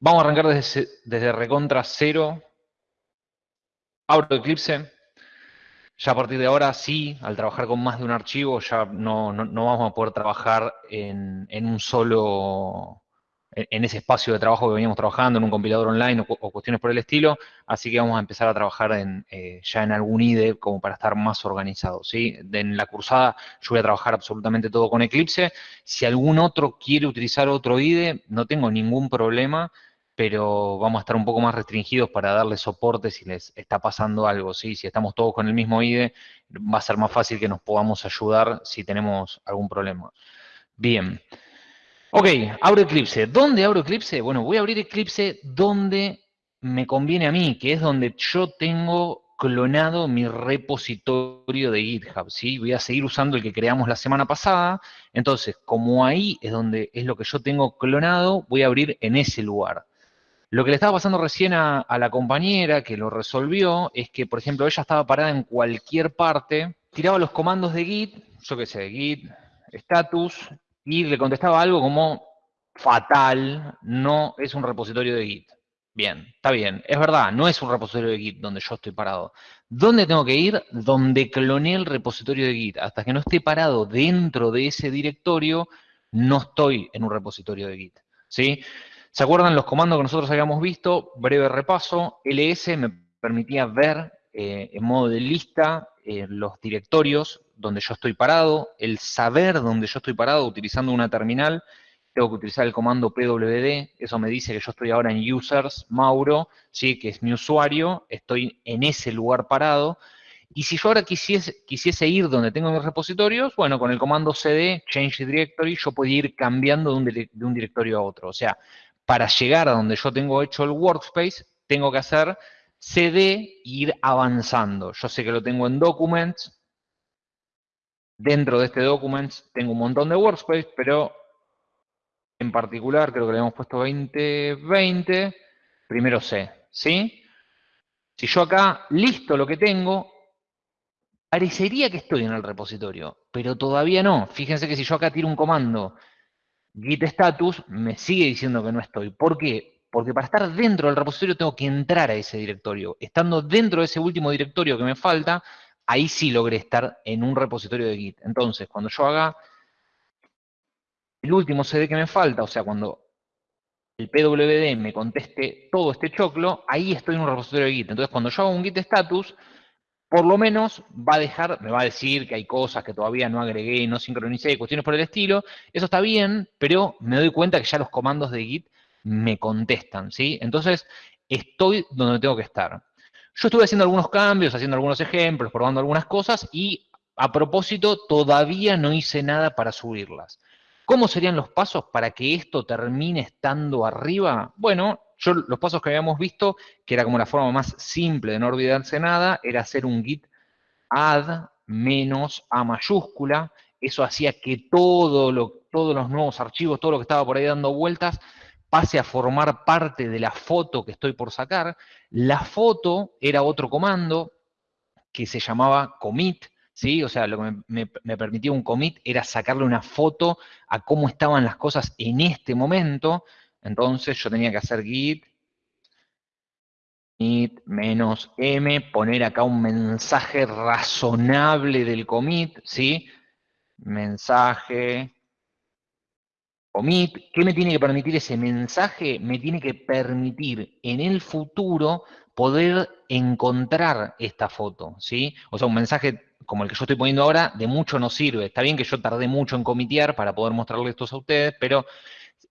Vamos a arrancar desde, desde recontra cero. Abro Eclipse. Ya a partir de ahora, sí, al trabajar con más de un archivo, ya no, vamos a poder trabajar en, un solo, en, ese espacio de trabajo que veníamos trabajando, en un compilador online o, cuestiones por el estilo, así que vamos a empezar a trabajar en, eh, ya en algún IDE como para estar más organizados, ¿sí? En la cursada yo voy a trabajar absolutamente todo con Eclipse. Si algún otro quiere utilizar otro IDE, no tengo ningún problema, pero vamos a estar un poco más restringidos para darles soporte si les está pasando algo, ¿sí? Si estamos todos con el mismo IDE, va a ser más fácil que nos podamos ayudar si tenemos algún problema. Bien. Ok, abro Eclipse. ¿Dónde abro Eclipse? Bueno, voy a abrir Eclipse donde me conviene a mí, que es donde yo tengo clonado mi repositorio de GitHub, ¿sí? Voy a seguir usando el que creamos la semana pasada, entonces, como ahí es donde es lo que yo tengo clonado, voy a abrir en ese lugar. Lo que le estaba pasando recién a, la compañera que lo resolvió es que, por ejemplo, ella estaba parada en cualquier parte, tiraba los comandos de git, yo qué sé, git, status, y le contestaba algo como fatal, no es un repositorio de git. Bien, está bien, es verdad, no es un repositorio de git donde yo estoy parado. ¿Dónde tengo que ir? Donde cloné el repositorio de git. Hasta que no esté parado dentro de ese directorio, no estoy en un repositorio de git. ¿Sí? ¿Se acuerdan los comandos que nosotros habíamos visto? Breve repaso. ls me permitía ver eh, en modo de lista eh, los directorios donde yo estoy parado, el saber dónde yo estoy parado utilizando una terminal, tengo que utilizar el comando pwd, eso me dice que yo estoy ahora en users, Mauro, ¿sí? que es mi usuario, estoy en ese lugar parado, y si yo ahora quisiese, quisiese ir donde tengo mis repositorios, bueno, con el comando cd, change directory, yo puedo ir cambiando de un directorio a otro, o sea, para llegar a donde yo tengo hecho el workspace, tengo que hacer cd e ir avanzando. Yo sé que lo tengo en documents. Dentro de este documents tengo un montón de workspace, pero en particular creo que le hemos puesto 2020. Primero C, ¿sí? Si yo acá listo lo que tengo, parecería que estoy en el repositorio, pero todavía no. Fíjense que si yo acá tiro un comando git status me sigue diciendo que no estoy. ¿Por qué? Porque para estar dentro del repositorio tengo que entrar a ese directorio. Estando dentro de ese último directorio que me falta, ahí sí logré estar en un repositorio de Git. Entonces, cuando yo haga el último CD que me falta, o sea, cuando el PWD me conteste todo este choclo, ahí estoy en un repositorio de Git. Entonces, cuando yo hago un Git status, por lo menos va a dejar, me va a decir que hay cosas que todavía no agregué, no sincronicé, cuestiones por el estilo. Eso está bien, pero me doy cuenta que ya los comandos de Git me contestan, ¿sí? Entonces, estoy donde tengo que estar. Yo estuve haciendo algunos cambios, haciendo algunos ejemplos, probando algunas cosas y a propósito, todavía no hice nada para subirlas. ¿Cómo serían los pasos para que esto termine estando arriba? Bueno, yo los pasos que habíamos visto, que era como la forma más simple de no olvidarse nada, era hacer un git add menos a mayúscula. Eso hacía que todo lo, todos los nuevos archivos, todo lo que estaba por ahí dando vueltas, pase a formar parte de la foto que estoy por sacar. La foto era otro comando que se llamaba commit, ¿sí? O sea, lo que me, me, permitía un commit era sacarle una foto a cómo estaban las cosas en este momento. Entonces yo tenía que hacer git, git menos m, poner acá un mensaje razonable del commit, ¿sí? Mensaje, commit. ¿Qué me tiene que permitir ese mensaje? Me tiene que permitir en el futuro poder encontrar esta foto, ¿sí? O sea, un mensaje como el que yo estoy poniendo ahora, de mucho no sirve. Está bien que yo tardé mucho en comitear para poder mostrarles esto a ustedes, pero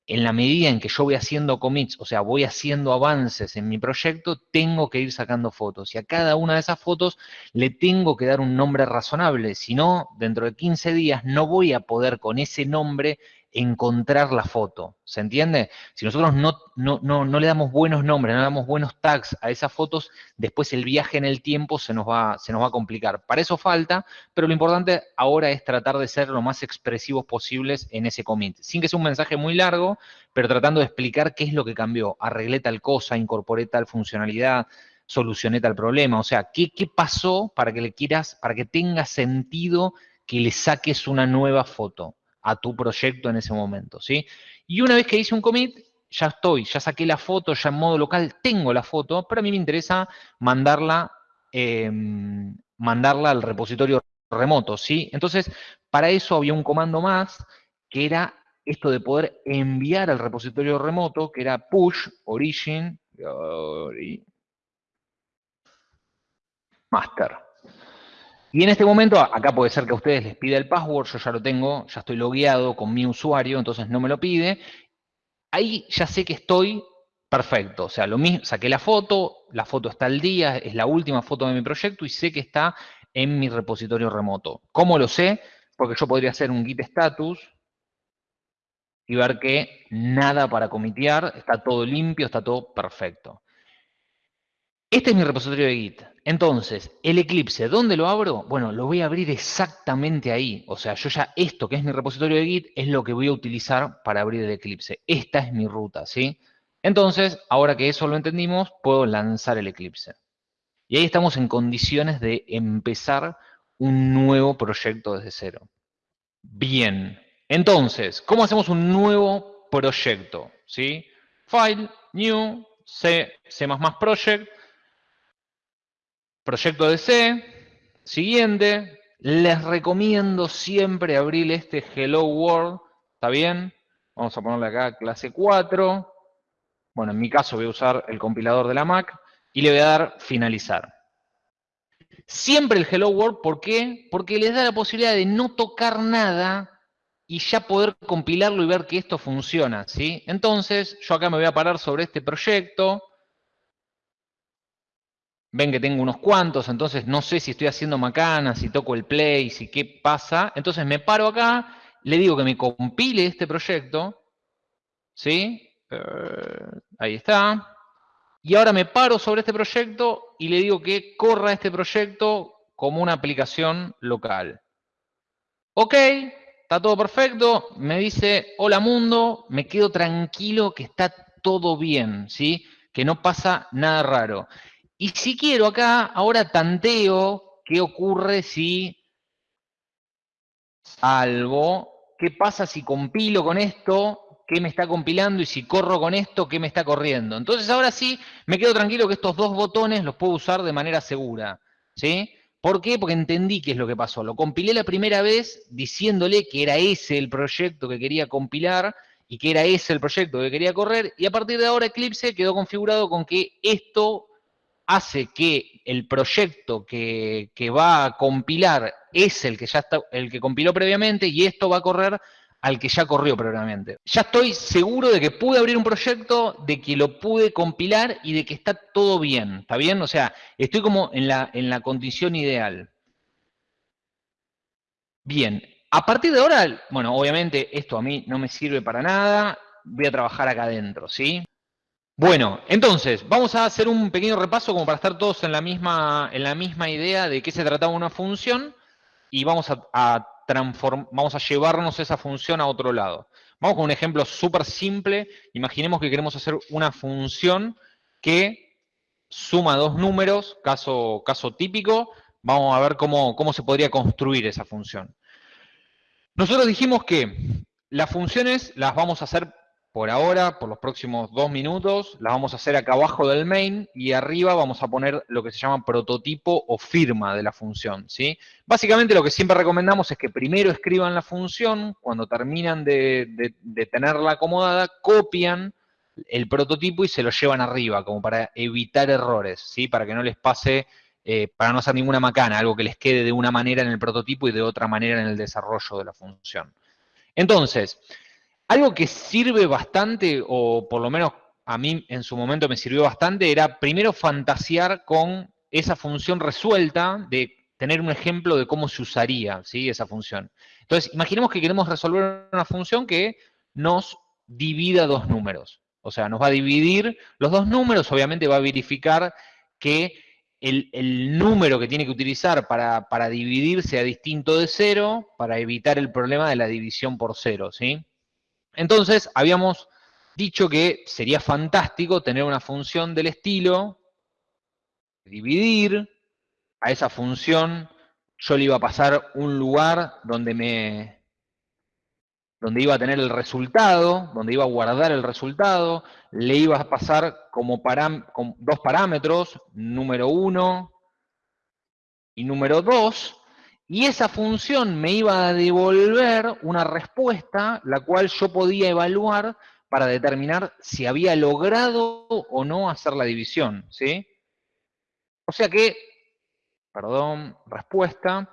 en la medida en que yo voy haciendo commits, o sea, voy haciendo avances en mi proyecto, tengo que ir sacando fotos. Y a cada una de esas fotos le tengo que dar un nombre razonable. Si no, dentro de 15 días no voy a poder con ese nombre encontrar la foto. ¿Se entiende? Si nosotros no, no, no, le damos buenos nombres, no damos buenos tags a esas fotos, después el viaje en el tiempo se nos, va, se nos va a complicar. Para eso falta, pero lo importante ahora es tratar de ser lo más expresivos posibles en ese commit. Sin que sea un mensaje muy largo, pero tratando de explicar qué es lo que cambió. Arreglé tal cosa, incorporé tal funcionalidad, solucioné tal problema. O sea, ¿qué, qué pasó para que le quieras, para que tenga sentido que le saques una nueva foto? A tu proyecto en ese momento, ¿sí? Y una vez que hice un commit, ya estoy, ya saqué la foto, ya en modo local tengo la foto, pero a mí me interesa mandarla, em, mandarla al repositorio remoto, ¿sí? Entonces, para eso había un comando más, que era esto de poder enviar al repositorio remoto, que era push origin master. Y en este momento, acá puede ser que a ustedes les pida el password, yo ya lo tengo, ya estoy logueado con mi usuario, entonces no me lo pide. Ahí ya sé que estoy perfecto, o sea, lo mismo, saqué la foto, la foto está al día, es la última foto de mi proyecto y sé que está en mi repositorio remoto. ¿Cómo lo sé? Porque yo podría hacer un git status y ver que nada para comitear, está todo limpio, está todo perfecto. Este es mi repositorio de Git. Entonces, el Eclipse, ¿dónde lo abro? Bueno, lo voy a abrir exactamente ahí. O sea, yo ya esto que es mi repositorio de Git es lo que voy a utilizar para abrir el Eclipse. Esta es mi ruta, ¿sí? Entonces, ahora que eso lo entendimos, puedo lanzar el Eclipse. Y ahí estamos en condiciones de empezar un nuevo proyecto desde cero. Bien. Entonces, ¿cómo hacemos un nuevo proyecto? ¿Sí? File, New, C, C++ Project, Proyecto de C, siguiente, les recomiendo siempre abrir este Hello World, ¿está bien? Vamos a ponerle acá clase 4. Bueno, en mi caso voy a usar el compilador de la Mac y le voy a dar finalizar. Siempre el Hello World, ¿por qué? Porque les da la posibilidad de no tocar nada y ya poder compilarlo y ver que esto funciona, ¿sí? Entonces, yo acá me voy a parar sobre este proyecto, ven que tengo unos cuantos, entonces no sé si estoy haciendo macana, si toco el play, si qué pasa. Entonces me paro acá, le digo que me compile este proyecto, ¿sí? Eh, ahí está. Y ahora me paro sobre este proyecto y le digo que corra este proyecto como una aplicación local. Ok, está todo perfecto, me dice, hola mundo, me quedo tranquilo que está todo bien, ¿sí? Que no pasa nada raro. Y si quiero acá, ahora tanteo qué ocurre si algo, qué pasa si compilo con esto, qué me está compilando, y si corro con esto, qué me está corriendo. Entonces ahora sí, me quedo tranquilo que estos dos botones los puedo usar de manera segura. ¿Sí? ¿Por qué? Porque entendí qué es lo que pasó. Lo compilé la primera vez diciéndole que era ese el proyecto que quería compilar y que era ese el proyecto que quería correr, y a partir de ahora Eclipse quedó configurado con que esto hace que el proyecto que, va a compilar es el que ya está, el que compiló previamente y esto va a correr al que ya corrió previamente. Ya estoy seguro de que pude abrir un proyecto, de que lo pude compilar y de que está todo bien, ¿está bien? O sea, estoy como en la, en la condición ideal. Bien, a partir de ahora, bueno, obviamente esto a mí no me sirve para nada, voy a trabajar acá adentro, ¿sí? Bueno, entonces, vamos a hacer un pequeño repaso como para estar todos en la misma, en la misma idea de qué se trataba una función y vamos a, vamos a llevarnos esa función a otro lado. Vamos con un ejemplo súper simple. Imaginemos que queremos hacer una función que suma dos números, caso, caso típico. Vamos a ver cómo, cómo se podría construir esa función. Nosotros dijimos que las funciones las vamos a hacer por ahora, por los próximos dos minutos, las vamos a hacer acá abajo del main y arriba vamos a poner lo que se llama prototipo o firma de la función. ¿sí? Básicamente lo que siempre recomendamos es que primero escriban la función, cuando terminan de, tenerla acomodada, copian el prototipo y se lo llevan arriba, como para evitar errores, ¿sí? para que no les pase, eh, para no hacer ninguna macana, algo que les quede de una manera en el prototipo y de otra manera en el desarrollo de la función. Entonces, algo que sirve bastante, o por lo menos a mí en su momento me sirvió bastante, era primero fantasear con esa función resuelta, de tener un ejemplo de cómo se usaría ¿sí? esa función. Entonces, imaginemos que queremos resolver una función que nos divida dos números. O sea, nos va a dividir los dos números, obviamente va a verificar que el, número que tiene que utilizar para, para, dividir sea distinto de cero, para evitar el problema de la división por cero, ¿sí? Entonces, habíamos dicho que sería fantástico tener una función del estilo, dividir, a esa función yo le iba a pasar un lugar donde me... donde iba a tener el resultado, donde iba a guardar el resultado, le iba a pasar como dos parámetros, número uno y número dos, y esa función me iba a devolver una respuesta, la cual yo podía evaluar para determinar si había logrado o no hacer la división, ¿sí? O sea que, perdón, respuesta,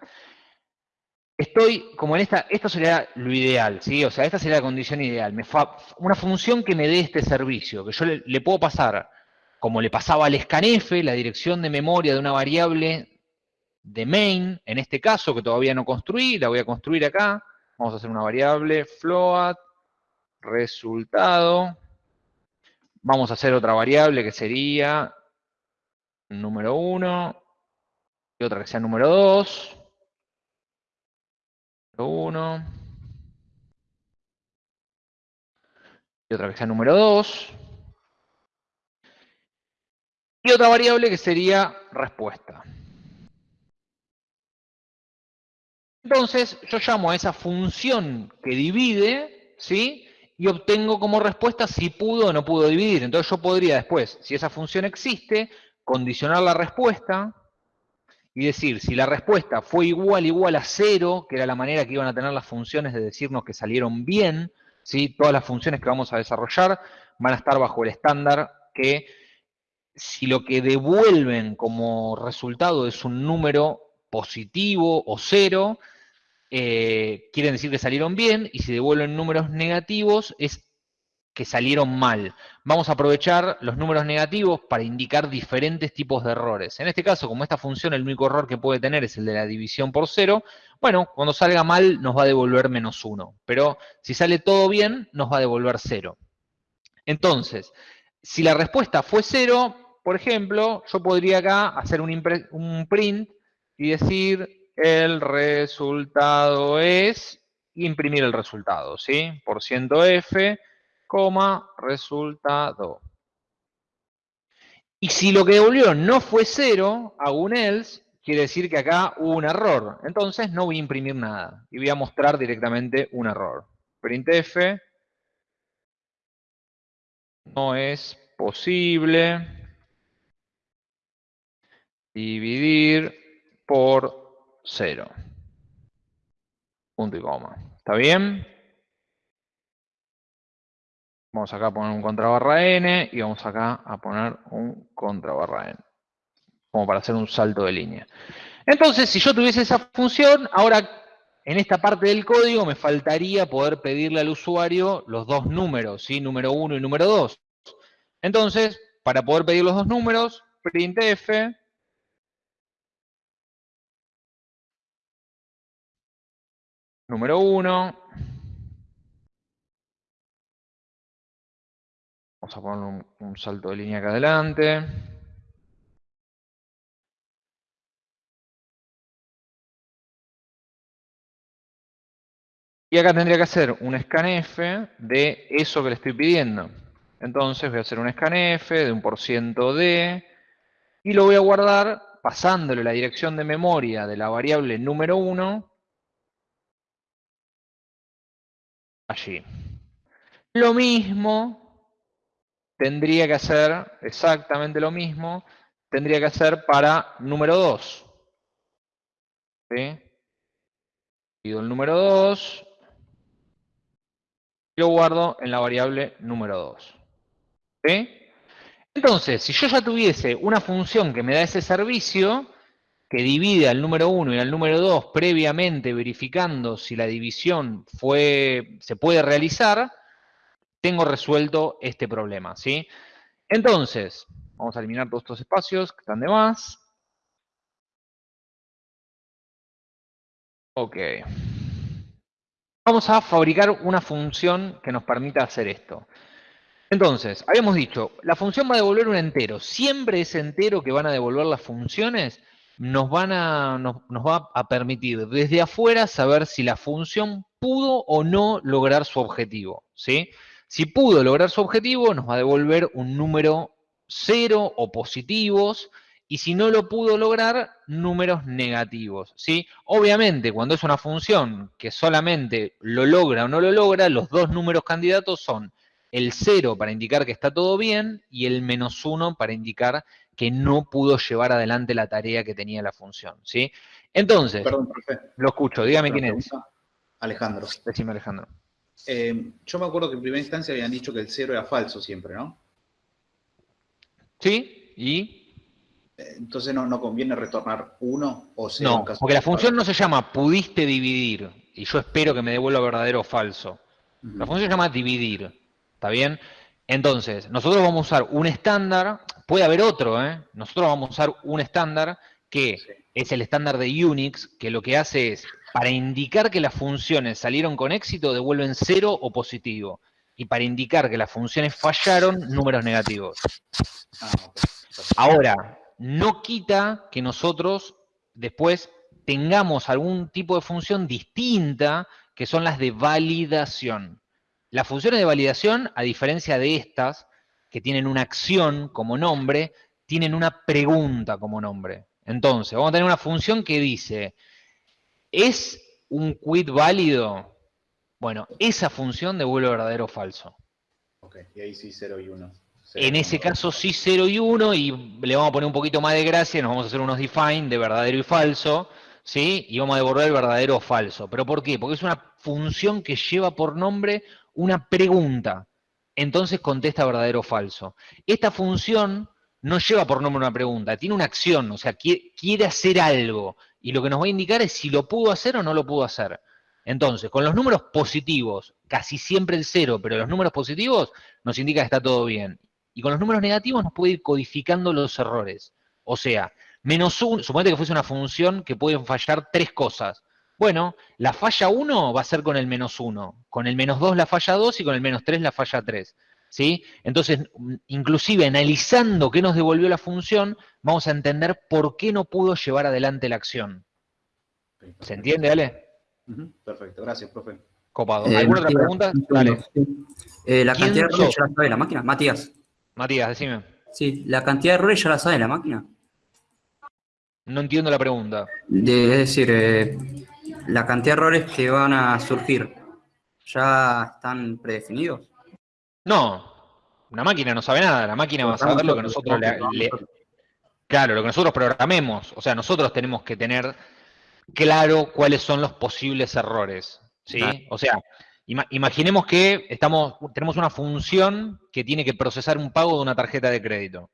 estoy como en esta, esto sería lo ideal, ¿sí? O sea, esta sería la condición ideal. Me una función que me dé este servicio, que yo le, puedo pasar, como le pasaba al scanf, la dirección de memoria de una variable de main, en este caso, que todavía no construí, la voy a construir acá. Vamos a hacer una variable float, resultado. Vamos a hacer otra variable que sería número 1 y otra que sea número 2. 1. Y otra que sea número 2. Y otra variable que sería respuesta. Entonces, yo llamo a esa función que divide, ¿sí? Y obtengo como respuesta si pudo o no pudo dividir. Entonces yo podría después, si esa función existe, condicionar la respuesta, y decir, si la respuesta fue igual, igual a cero, que era la manera que iban a tener las funciones de decirnos que salieron bien, ¿sí? todas las funciones que vamos a desarrollar van a estar bajo el estándar que si lo que devuelven como resultado es un número positivo o cero, eh, quieren decir que salieron bien, y si devuelven números negativos es que salieron mal. Vamos a aprovechar los números negativos para indicar diferentes tipos de errores. En este caso, como esta función el único error que puede tener es el de la división por cero, bueno, cuando salga mal nos va a devolver menos uno. Pero si sale todo bien, nos va a devolver cero. Entonces, si la respuesta fue cero, por ejemplo, yo podría acá hacer un, un print y decir el resultado es imprimir el resultado, ¿sí? Por ciento F coma, resultado. Y si lo que devolvió no fue cero, hago un else, quiere decir que acá hubo un error. Entonces no voy a imprimir nada. Y voy a mostrar directamente un error. Printf. No es posible dividir por cero. Punto y coma. ¿Está bien? Vamos acá a poner un contra barra n y vamos acá a poner un contra barra n. Como para hacer un salto de línea. Entonces, si yo tuviese esa función, ahora en esta parte del código me faltaría poder pedirle al usuario los dos números, ¿sí? número 1 y número 2. Entonces, para poder pedir los dos números, printf número 1 Vamos a poner un, salto de línea acá adelante. Y acá tendría que hacer un scanf de eso que le estoy pidiendo. Entonces voy a hacer un scanf de un por ciento de, y lo voy a guardar pasándole la dirección de memoria de la variable número 1 allí. Lo mismo tendría que hacer exactamente lo mismo, tendría que hacer para número 2. ¿Sí? Pido el número 2 y lo guardo en la variable número 2. ¿Sí? Entonces, si yo ya tuviese una función que me da ese servicio, que divide al número 1 y al número 2 previamente verificando si la división fue, se puede realizar, tengo resuelto este problema, ¿sí? Entonces, vamos a eliminar todos estos espacios que están de más. Ok. Vamos a fabricar una función que nos permita hacer esto. Entonces, habíamos dicho, la función va a devolver un entero. Siempre ese entero que van a devolver las funciones nos, van a, nos va a permitir desde afuera saber si la función pudo o no lograr su objetivo. ¿sí? Si pudo lograr su objetivo, nos va a devolver un número cero o positivos, y si no lo pudo lograr, números negativos, ¿sí? Obviamente, cuando es una función que solamente lo logra o no lo logra, los dos números candidatos son el 0 para indicar que está todo bien y el menos 1 para indicar que no pudo llevar adelante la tarea que tenía la función, ¿sí? Entonces, Perdón, profe. lo escucho, dígame quién es. Alejandro. Decime, Alejandro. Eh, yo me acuerdo que en primera instancia habían dicho que el 0 era falso siempre, ¿no? ¿Sí? ¿Y? Eh, Entonces no, no conviene retornar 1 o 0 No, en caso porque la función no se llama pudiste dividir, y yo espero que me devuelva verdadero o falso. La función se llama dividir, ¿está bien? Entonces, nosotros vamos a usar un estándar, puede haber otro, ¿eh? Nosotros vamos a usar un estándar que Sí. es el estándar de Unix, que lo que hace es, para indicar que las funciones salieron con éxito, devuelven cero o positivo. Y para indicar que las funciones fallaron, números negativos. Ah. Ahora, no quita que nosotros después tengamos algún tipo de función distinta, que son las de validación. Las funciones de validación, a diferencia de estas, que tienen una acción como nombre, tienen una pregunta como nombre. Entonces, vamos a tener una función que dice, ¿es un quit válido? Bueno, esa función devuelve verdadero o falso. Ok, y ahí sí 0 y 1. En ese caso sí 0 y 1 y le vamos a poner un poquito más de gracia, nos vamos a hacer unos define de verdadero y falso, ¿sí? Y vamos a devolver verdadero o falso. ¿Pero por qué? Porque es una función que lleva por nombre una pregunta. Entonces contesta verdadero o falso. Esta función no lleva por nombre una pregunta, tiene una acción, o sea, qui- quiere hacer algo. Y lo que nos va a indicar es si lo pudo hacer o no lo pudo hacer. Entonces, con los números positivos, casi siempre el cero, pero los números positivos nos indica que está todo bien. Y con los números negativos nos puede ir codificando los errores. O sea, menos uno, suponete que fuese una función que pueden fallar tres cosas. Bueno, la falla 1 va a ser con el menos 1, con el menos 2 la falla 2 y con el menos 3 la falla 3. ¿sí? Entonces, inclusive analizando qué nos devolvió la función, vamos a entender por qué no pudo llevar adelante la acción. ¿Se entiende, Ale? Perfecto, gracias, profe. Copado. Eh, ¿Alguna otra Matías, pregunta? Dale. Eh, la ¿Quién cantidad de errores ya la sabe la máquina. Matías. Matías, decime. Sí, la cantidad de errores ya la sabe la máquina. No entiendo la pregunta. De- es decir, eh, la cantidad de errores que van a surgir ya están predefinidos. No, una máquina no sabe nada, la máquina va a saber lo que nosotros le, le- Claro, lo que nosotros programemos. O sea, nosotros tenemos que tener claro cuáles son los posibles errores. ¿sí? Claro. O sea, ima- imaginemos que estamos, tenemos una función que tiene que procesar un pago de una tarjeta de crédito.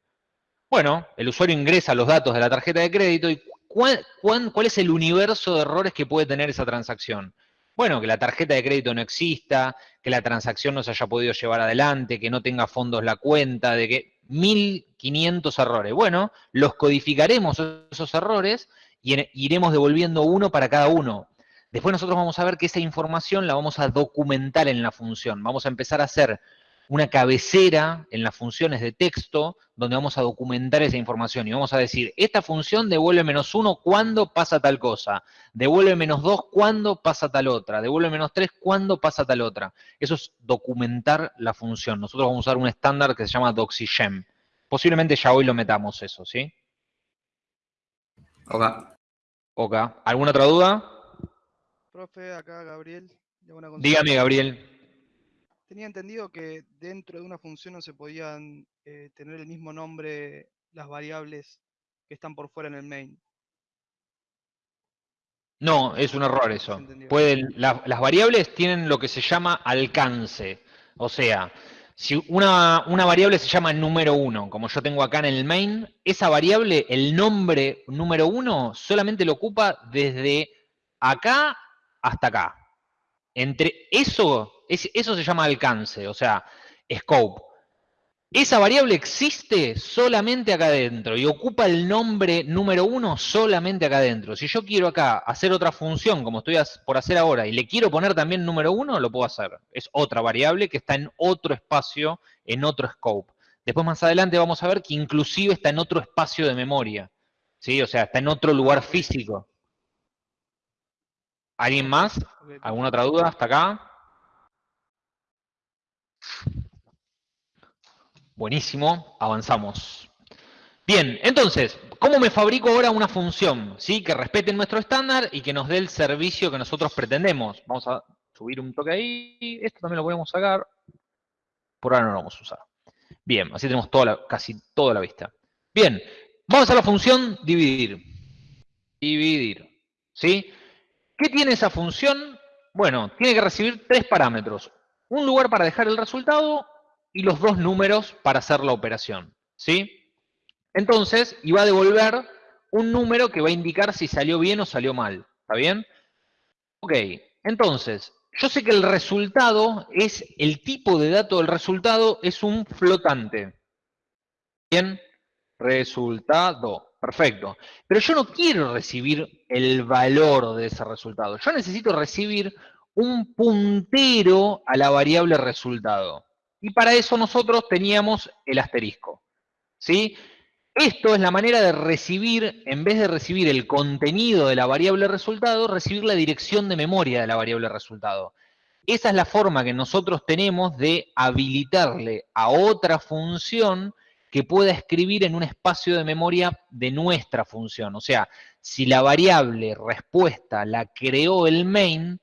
Bueno, el usuario ingresa los datos de la tarjeta de crédito y ¿cuál, es el universo de errores que puede tener esa transacción? Bueno, que la tarjeta de crédito no exista, que la transacción no se haya podido llevar adelante, que no tenga fondos la cuenta, de que 1500 errores. Bueno, los codificaremos esos errores y iremos devolviendo uno para cada uno. Después nosotros vamos a ver que esa información la vamos a documentar en la función. Vamos a empezar a hacer una cabecera en las funciones de texto donde vamos a documentar esa información y vamos a decir, esta función devuelve menos uno cuando pasa tal cosa, devuelve menos dos cuando pasa tal otra, devuelve menos tres cuando pasa tal otra. Eso es documentar la función. Nosotros vamos a usar un estándar que se llama DoxyGem. Posiblemente ya hoy lo metamos eso, ¿sí? Ok. Ok. ¿Alguna otra duda? Profe, acá Gabriel. Dígame, Gabriel. Tenía entendido que dentro de una función no se podían eh, tener el mismo nombre las variables que están por fuera en el main. No, es un error eso. Pueden, la- las variables tienen lo que se llama alcance. O sea, si una, una variable se llama número uno, como yo tengo acá en el main, esa variable, el nombre número uno, solamente lo ocupa desde acá hasta acá. Entre eso, es- eso se llama alcance, o sea, scope. Esa variable existe solamente acá adentro y ocupa el nombre número uno solamente acá adentro. Si yo quiero acá hacer otra función, como estoy por hacer ahora, y le quiero poner también número uno, lo puedo hacer. Es otra variable que está en otro espacio, en otro scope. Después más adelante vamos a ver que inclusive está en otro espacio de memoria. ¿Sí? O sea, está en otro lugar físico. ¿Alguien más? ¿Alguna otra duda hasta acá? Buenísimo, avanzamos. Bien, entonces, ¿cómo me fabrico ahora una función? ¿sí? Que respete nuestro estándar y que nos dé el servicio que nosotros pretendemos. Vamos a subir un toque ahí. Esto también lo podemos sacar. Por ahora no lo vamos a usar. Bien, así tenemos casi toda la vista. Bien, vamos a la función dividir. Dividir. ¿Sí? ¿Qué tiene esa función? Bueno, tiene que recibir tres parámetros. Un lugar para dejar el resultado y los dos números para hacer la operación. ¿Sí? Entonces, iba a devolver un número que va a indicar si salió bien o salió mal. ¿Está bien? Ok, entonces, yo sé que el resultado es, el tipo de dato del resultado es un flotante. Bien, resultado, perfecto. Pero yo no quiero recibir el valor de ese resultado. Yo necesito recibir un puntero a la variable resultado. Y para eso nosotros teníamos el asterisco. ¿Sí? Esto es la manera de recibir, en vez de recibir el contenido de la variable resultado, recibir la dirección de memoria de la variable resultado. Esa es la forma que nosotros tenemos de habilitarle a otra función que pueda escribir en un espacio de memoria de nuestra función. O sea, si la variable respuesta la creó el main,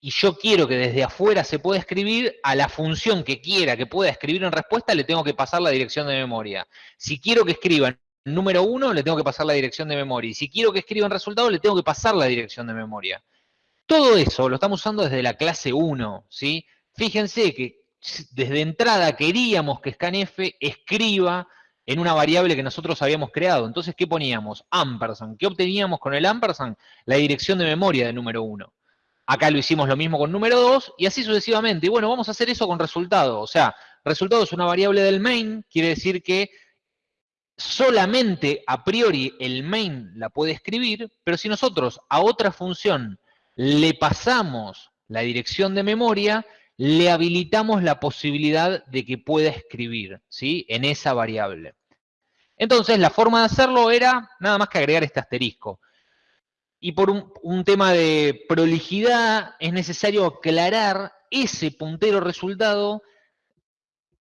y yo quiero que desde afuera se pueda escribir, a la función que quiera que pueda escribir en respuesta le tengo que pasar la dirección de memoria. Si quiero que escriba número 1, le tengo que pasar la dirección de memoria. Y si quiero que escriba en resultado, le tengo que pasar la dirección de memoria. Todo eso lo estamos usando desde la clase 1, ¿sí? Fíjense que desde entrada queríamos que scanf escriba en una variable que nosotros habíamos creado. Entonces, ¿qué poníamos? Ampersand. ¿Qué obteníamos con el ampersand? La dirección de memoria de número 1. Acá lo hicimos lo mismo con número 2 y así sucesivamente. Y bueno, vamos a hacer eso con resultado. O sea, resultado es una variable del main, quiere decir que solamente a priori el main la puede escribir, pero si nosotros a otra función le pasamos la dirección de memoria, le habilitamos la posibilidad de que pueda escribir ¿sí? en esa variable. Entonces, la forma de hacerlo era nada más que agregar este asterisco. Y por un, tema de prolijidad es necesario aclarar ese puntero resultado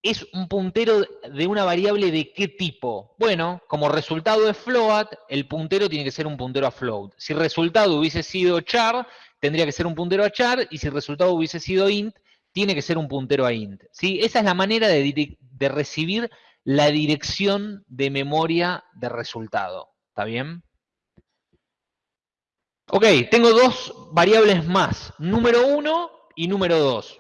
es un puntero de una variable de qué tipo. Bueno, como resultado de float, el puntero tiene que ser un puntero a float. Si resultado hubiese sido char, tendría que ser un puntero a char, y si resultado hubiese sido int, tiene que ser un puntero a int. ¿sí? Esa es la manera de, recibir la dirección de memoria de resultado. ¿Está bien? Ok, tengo dos variables más, número 1 y número 2.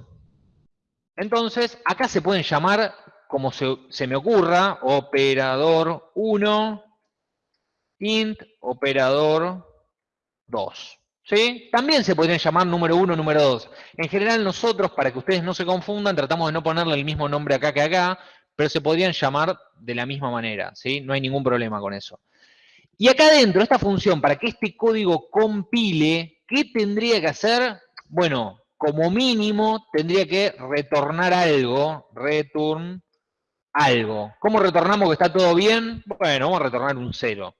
Entonces, acá se pueden llamar, como se, se me ocurra, operador 1, int, operador 2. ¿Sí? También se podrían llamar número 1, número 2. En general nosotros, para que ustedes no se confundan, tratamos de no ponerle el mismo nombre acá que acá, pero se podrían llamar de la misma manera, ¿sí? No hay ningún problema con eso. Y acá adentro, esta función, para que este código compile, ¿qué tendría que hacer? Bueno, como mínimo tendría que retornar algo, return algo. ¿Cómo retornamos que está todo bien? Bueno, vamos a retornar un cero.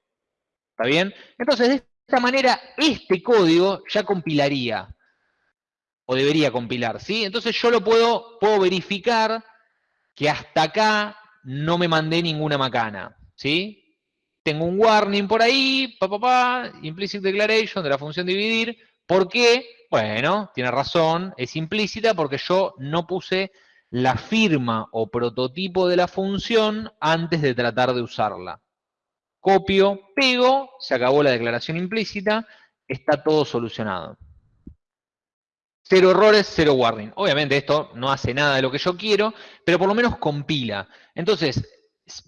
¿Está bien? Entonces, de esta manera, este código ya compilaría. O debería compilar, ¿sí? Entonces yo lo puedo, puedo verificar que hasta acá no me mandé ninguna macana, ¿sí? tengo un warning por ahí, pa, implicit declaration de la función dividir. ¿Por qué? Bueno, tiene razón, es implícita porque yo no puse la firma o prototipo de la función antes de tratar de usarla. Copio, pego, se acabó la declaración implícita, está todo solucionado. Cero errores, cero warning. Obviamente esto no hace nada de lo que yo quiero, pero por lo menos compila. Entonces,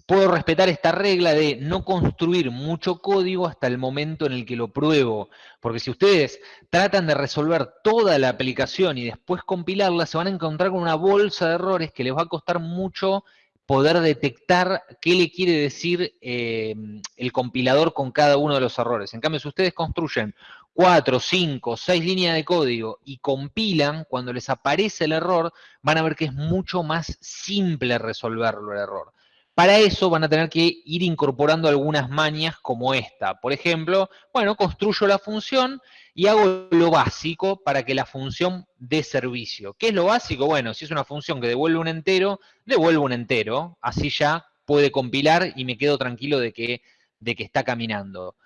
puedo respetar esta regla de no construir mucho código hasta el momento en el que lo pruebo. Porque si ustedes tratan de resolver toda la aplicación y después compilarla, se van a encontrar con una bolsa de errores que les va a costar mucho poder detectar qué le quiere decir eh, el compilador con cada uno de los errores. En cambio, si ustedes construyen cuatro, cinco, seis líneas de código y compilan, cuando les aparece el error, van a ver que es mucho más simple resolverlo el error. Para eso van a tener que ir incorporando algunas mañas como esta. Por ejemplo, bueno, construyo la función y hago lo básico para que la función dé servicio. ¿Qué es lo básico? Bueno, si es una función que devuelve un entero, devuelvo un entero. Así ya puede compilar y me quedo tranquilo de que de que está caminando.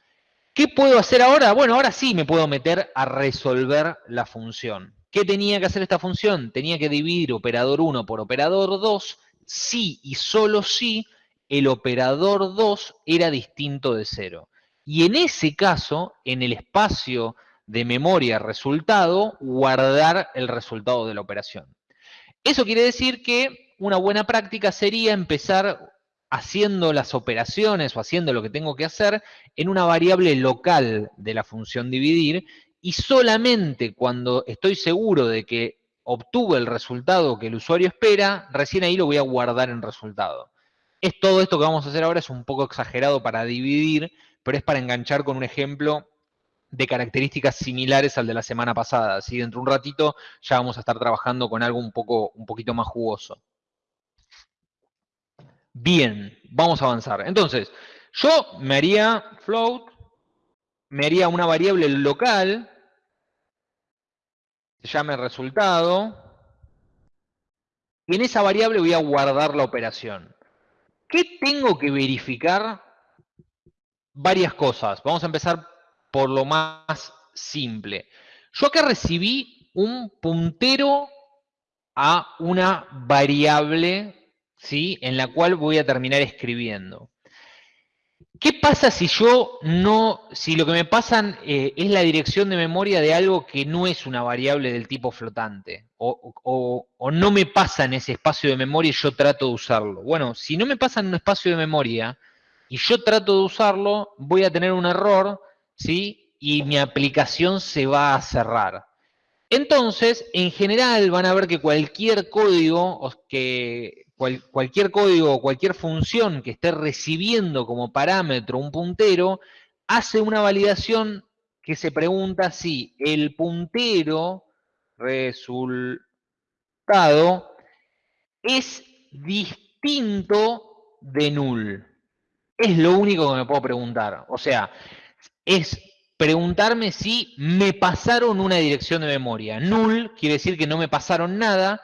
¿Qué puedo hacer ahora? Bueno, ahora sí me puedo meter a resolver la función. ¿Qué tenía que hacer esta función? Tenía que dividir operador 1 por operador 2 si y solo si el operador 2 era distinto de 0. Y en ese caso, en el espacio de memoria resultado, guardar el resultado de la operación. Eso quiere decir que una buena práctica sería empezar haciendo las operaciones o haciendo lo que tengo que hacer en una variable local de la función dividir y solamente cuando estoy seguro de que obtuve el resultado que el usuario espera, recién ahí lo voy a guardar en resultado. Es todo esto que vamos a hacer ahora, es un poco exagerado para dividir, pero es para enganchar con un ejemplo de características similares al de la semana pasada. Así dentro de un ratito ya vamos a estar trabajando con algo un, poco, un poquito más jugoso. Bien, vamos a avanzar. Entonces, yo me haría float, me haría una variable local, se llame resultado, y en esa variable voy a guardar la operación. ¿Qué tengo que verificar? Varias cosas. Vamos a empezar por lo más simple. Yo acá recibí un puntero a una variable, ¿sí? En la cual voy a terminar escribiendo. ¿Qué pasa si yo no, si lo que me pasan eh, es la dirección de memoria de algo que no es una variable del tipo flotante? O, o, no me pasa en ese espacio de memoria y yo trato de usarlo. Bueno, si no me pasa en un espacio de memoria y yo trato de usarlo, voy a tener un error ¿sí? Y mi aplicación se va a cerrar. Entonces, en general van a ver que cualquier código, que cualquier código o cualquier función que esté recibiendo como parámetro un puntero, hace una validación que se pregunta si el puntero resultado es distinto de null. Es lo único que me puedo preguntar. O sea, es preguntarme si me pasaron una dirección de memoria. Null quiere decir que no me pasaron nada.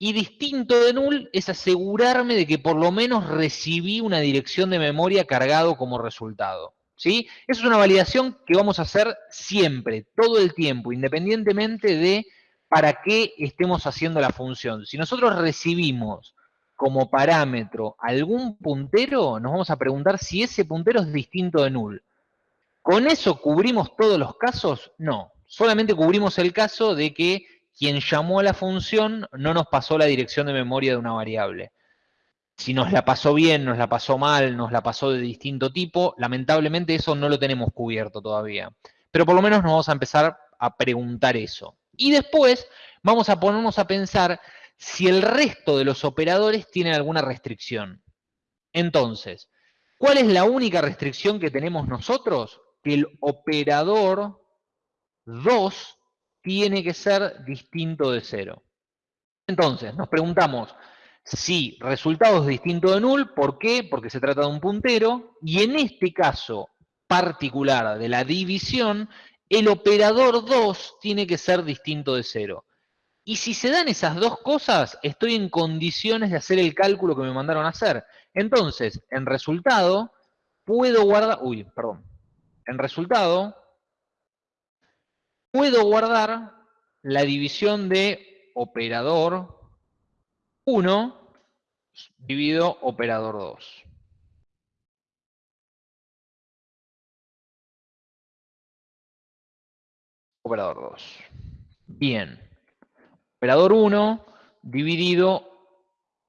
Y distinto de null es asegurarme de que por lo menos recibí una dirección de memoria cargado como resultado. ¿sí? Eso es una validación que vamos a hacer siempre, todo el tiempo, independientemente de para qué estemos haciendo la función. Si nosotros recibimos como parámetro algún puntero, nos vamos a preguntar si ese puntero es distinto de null. ¿Con eso cubrimos todos los casos? No. Solamente cubrimos el caso de que quien llamó a la función no nos pasó la dirección de memoria de una variable. Si nos la pasó bien, nos la pasó mal, nos la pasó de distinto tipo, lamentablemente eso no lo tenemos cubierto todavía. Pero por lo menos nos vamos a empezar a preguntar eso. Y después vamos a ponernos a pensar si el resto de los operadores tienen alguna restricción. Entonces, ¿cuál es la única restricción que tenemos nosotros? Que el operador 2 tiene que ser distinto de 0. Entonces, nos preguntamos si resultado es distinto de null, ¿por qué? Porque se trata de un puntero, y en este caso particular de la división, el operador 2 tiene que ser distinto de 0. Y si se dan esas dos cosas, estoy en condiciones de hacer el cálculo que me mandaron a hacer. Entonces, en resultado, puedo guardar... Uy, perdón en resultado, puedo guardar la división de operador 1 dividido operador 2. Operador 2. Bien. Operador 1 dividido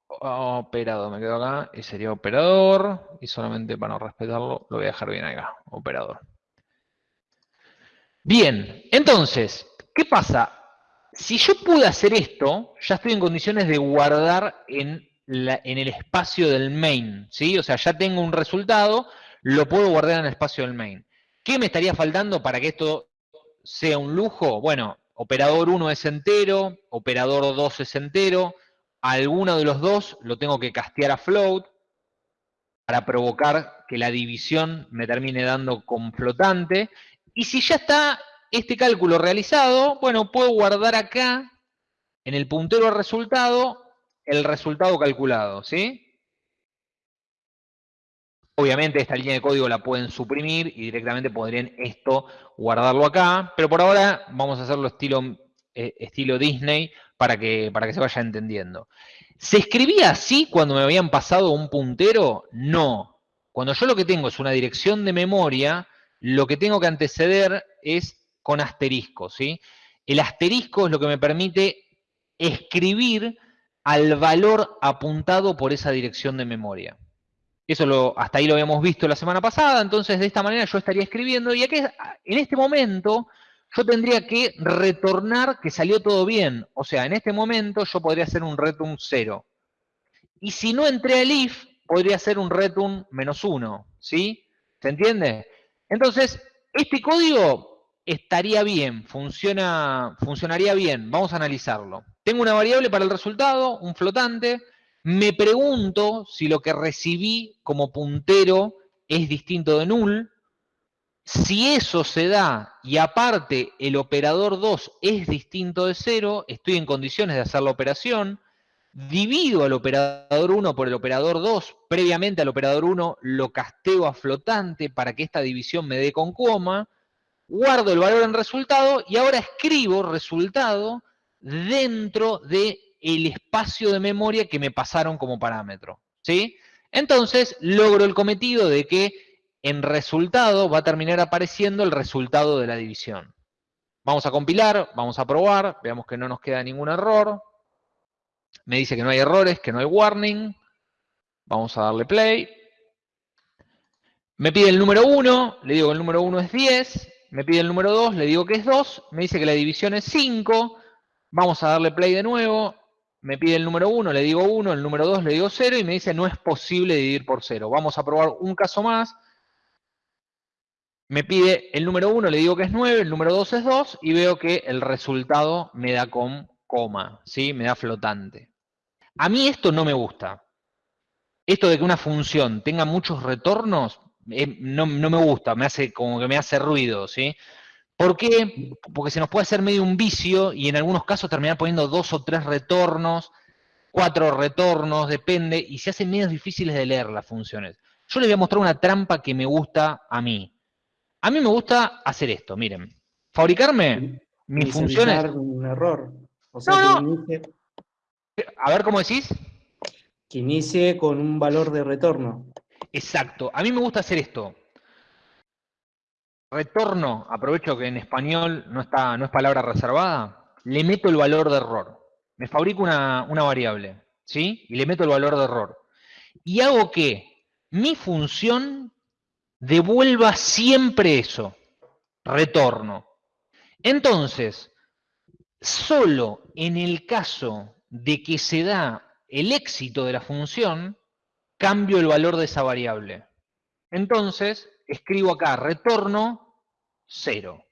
operador, me quedo acá, y sería operador, y solamente para no respetarlo, lo voy a dejar bien acá, operador. Bien, entonces, ¿qué pasa? Si yo pude hacer esto, ya estoy en condiciones de guardar en, el espacio del main, ¿sí? O sea, ya tengo un resultado, lo puedo guardar en el espacio del main. ¿Qué me estaría faltando para que esto sea un lujo? Bueno, operador 1 es entero, operador 2 es entero, alguno de los dos lo tengo que castear a float para provocar que la división me termine dando con flotante. Y si ya está este cálculo realizado, bueno, puedo guardar acá, en el puntero al resultado, el resultado calculado, ¿sí? Obviamente esta línea de código la pueden suprimir y directamente podrían esto guardarlo acá, pero por ahora vamos a hacerlo estilo, eh, estilo Disney para que, para que se vaya entendiendo. ¿Se escribía así cuando me habían pasado un puntero? No. Cuando yo lo que tengo es una dirección de memoria, lo que tengo que anteceder es con asterisco, ¿sí? El asterisco es lo que me permite escribir al valor apuntado por esa dirección de memoria. Eso hasta ahí lo habíamos visto la semana pasada, entonces de esta manera yo estaría escribiendo y aquí en este momento yo tendría que retornar que salió todo bien. O sea, en este momento yo podría hacer un return 0. Y si no entré al if, podría hacer un return menos 1. ¿Sí? ¿Se entiende? Entonces, este código estaría bien, funciona, funcionaría bien. Vamos a analizarlo. Tengo una variable para el resultado, un flotante, me pregunto si lo que recibí como puntero es distinto de null. Si eso se da y aparte el operador 2 es distinto de 0, estoy en condiciones de hacer la operación. Divido al operador 1 por el operador 2. Previamente al operador 1 lo casteo a flotante para que esta división me dé con coma. Guardo el valor en resultado y ahora escribo resultado dentro de el espacio de memoria que me pasaron como parámetro. ¿sí? Entonces, logro el cometido de que en resultado va a terminar apareciendo el resultado de la división. Vamos a compilar, vamos a probar, veamos que no nos queda ningún error. Me dice que no hay errores, que no hay warning. Vamos a darle play. Me pide el número 1, le digo que el número 1 es 10. Me pide el número 2, le digo que es 2. Me dice que la división es 5. Vamos a darle play de nuevo me pide el número 1, le digo 1, el número 2 le digo 0 y me dice no es posible dividir por 0. Vamos a probar un caso más. Me pide el número 1, le digo que es 9, el número 2 es 2 y veo que el resultado me da con coma, ¿sí? me da flotante. A mí esto no me gusta. Esto de que una función tenga muchos retornos, eh, no, no, me gusta, me hace como que me hace ruido, ¿sí? ¿Por qué? Porque se nos puede hacer medio un vicio y en algunos casos terminar poniendo dos o tres retornos, cuatro retornos, depende, y se hacen medio difíciles de leer las funciones. Yo les voy a mostrar una trampa que me gusta a mí. A mí me gusta hacer esto, miren. Fabricarme mis funciones... un error. No, no. A ver, ¿cómo decís? Que inicie con un valor de retorno. Exacto. A mí me gusta hacer esto retorno, aprovecho que en español no, está, no es palabra reservada, le meto el valor de error. Me fabrico una, una variable, ¿sí? Y le meto el valor de error. Y hago que mi función devuelva siempre eso, retorno. Entonces, solo en el caso de que se da el éxito de la función, cambio el valor de esa variable. Entonces, escribo acá retorno 0.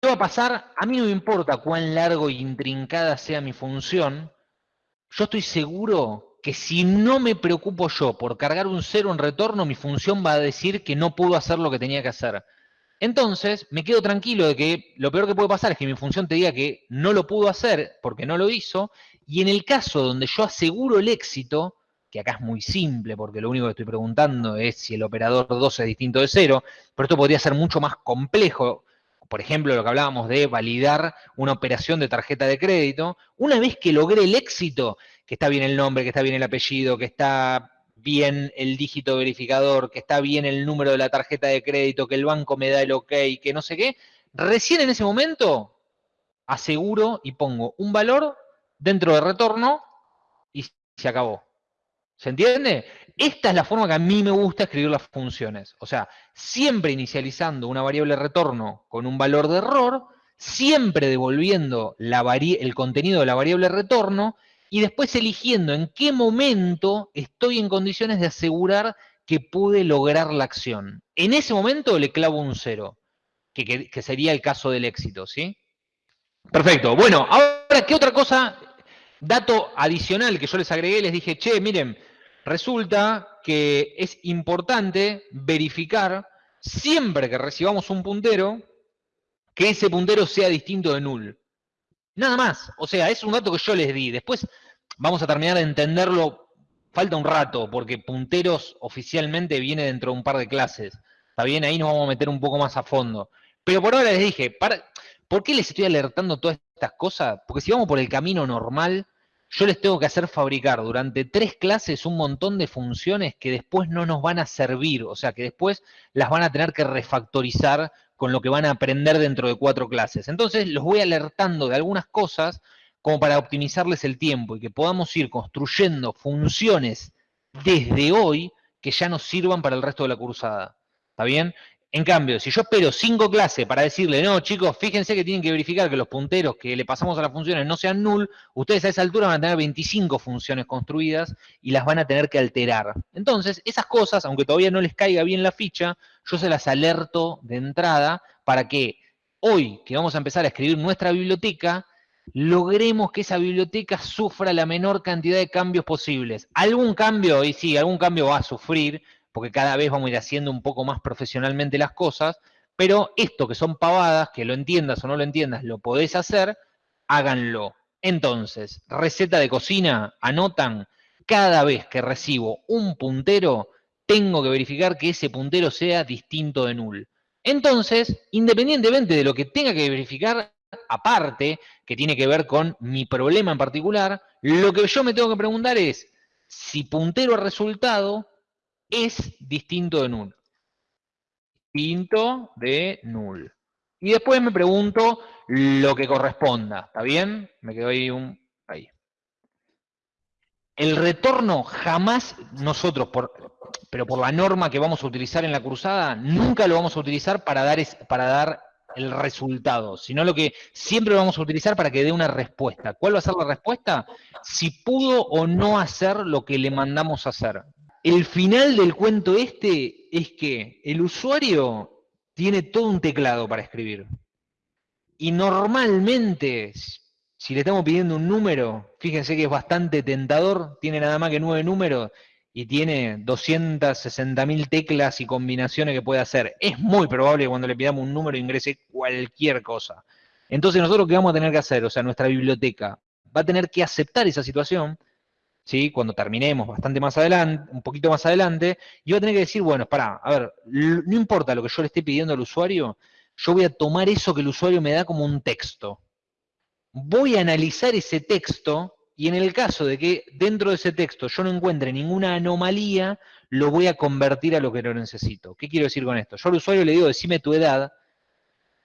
¿Qué va a pasar? A mí no me importa cuán largo e intrincada sea mi función, yo estoy seguro que si no me preocupo yo por cargar un 0 en retorno, mi función va a decir que no pudo hacer lo que tenía que hacer. Entonces, me quedo tranquilo de que lo peor que puede pasar es que mi función te diga que no lo pudo hacer porque no lo hizo, y en el caso donde yo aseguro el éxito, que acá es muy simple, porque lo único que estoy preguntando es si el operador 2 es distinto de 0, pero esto podría ser mucho más complejo. Por ejemplo, lo que hablábamos de validar una operación de tarjeta de crédito. Una vez que logré el éxito, que está bien el nombre, que está bien el apellido, que está bien el dígito verificador, que está bien el número de la tarjeta de crédito, que el banco me da el ok, que no sé qué, recién en ese momento aseguro y pongo un valor dentro de retorno y se acabó. ¿Se entiende? Esta es la forma que a mí me gusta escribir las funciones. O sea, siempre inicializando una variable retorno con un valor de error, siempre devolviendo el contenido de la variable retorno y después eligiendo en qué momento estoy en condiciones de asegurar que pude lograr la acción. En ese momento le clavo un cero, que, sería el caso del éxito, ¿sí? Perfecto. Bueno, ahora, ¿qué otra cosa Dato adicional que yo les agregué, les dije, che, miren, resulta que es importante verificar siempre que recibamos un puntero, que ese puntero sea distinto de null. Nada más. O sea, es un dato que yo les di. Después vamos a terminar de entenderlo falta un rato, porque punteros oficialmente viene dentro de un par de clases. Está bien, ahí nos vamos a meter un poco más a fondo. Pero por ahora les dije, para, ¿por qué les estoy alertando todas estas cosas? Porque si vamos por el camino normal, yo les tengo que hacer fabricar durante tres clases un montón de funciones que después no nos van a servir, o sea, que después las van a tener que refactorizar con lo que van a aprender dentro de cuatro clases. Entonces los voy alertando de algunas cosas como para optimizarles el tiempo y que podamos ir construyendo funciones desde hoy que ya nos sirvan para el resto de la cursada. ¿Está bien? En cambio, si yo espero cinco clases para decirle, no, chicos, fíjense que tienen que verificar que los punteros que le pasamos a las funciones no sean null, ustedes a esa altura van a tener 25 funciones construidas y las van a tener que alterar. Entonces, esas cosas, aunque todavía no les caiga bien la ficha, yo se las alerto de entrada para que hoy, que vamos a empezar a escribir nuestra biblioteca, logremos que esa biblioteca sufra la menor cantidad de cambios posibles. Algún cambio, y sí, algún cambio va a sufrir, porque cada vez vamos a ir haciendo un poco más profesionalmente las cosas, pero esto que son pavadas, que lo entiendas o no lo entiendas, lo podés hacer, háganlo. Entonces, receta de cocina, anotan, cada vez que recibo un puntero, tengo que verificar que ese puntero sea distinto de null. Entonces, independientemente de lo que tenga que verificar, aparte, que tiene que ver con mi problema en particular, lo que yo me tengo que preguntar es si puntero a resultado es distinto de null. Distinto de null. Y después me pregunto lo que corresponda. ¿Está bien? Me quedo ahí un... Ahí. El retorno jamás nosotros, por, pero por la norma que vamos a utilizar en la cruzada, nunca lo vamos a utilizar para dar, para dar el resultado, sino lo que siempre vamos a utilizar para que dé una respuesta. ¿Cuál va a ser la respuesta? Si pudo o no hacer lo que le mandamos hacer. El final del cuento este es que el usuario tiene todo un teclado para escribir. Y normalmente, si le estamos pidiendo un número, fíjense que es bastante tentador, tiene nada más que nueve números y tiene 260.000 teclas y combinaciones que puede hacer. Es muy probable que cuando le pidamos un número ingrese cualquier cosa. Entonces nosotros, ¿qué vamos a tener que hacer? O sea, nuestra biblioteca va a tener que aceptar esa situación ¿sí? cuando terminemos bastante más adelante, un poquito más adelante, y va a tener que decir, bueno, para, a ver, no importa lo que yo le esté pidiendo al usuario, yo voy a tomar eso que el usuario me da como un texto. Voy a analizar ese texto y en el caso de que dentro de ese texto yo no encuentre ninguna anomalía, lo voy a convertir a lo que lo necesito. ¿Qué quiero decir con esto? Yo al usuario le digo, decime tu edad,